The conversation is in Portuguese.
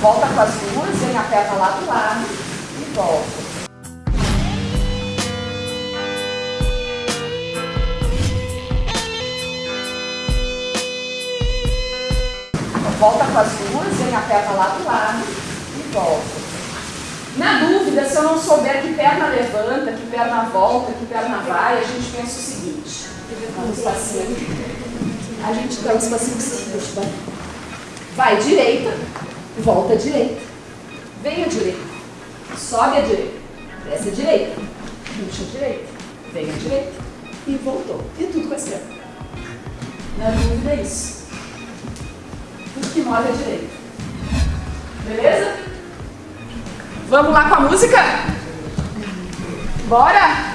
volta com as duas, vem a perna lá do lado e volta. Volta com as duas, vem a perna lá do lado e volta. Na dúvida, se eu não souber que perna levanta, que perna volta, que perna vai, a gente pensa o seguinte. Vamos espacinho. A gente dá um espacinho. Vai direita, volta à direita. Vem à direita. Sobe à direita. Desce à direita. Puxa à direita. Vem à direita. E voltou. E tudo com a esquerda. Na dúvida é isso. Tudo que move à direita. Beleza? Vamos lá com a música? Bora?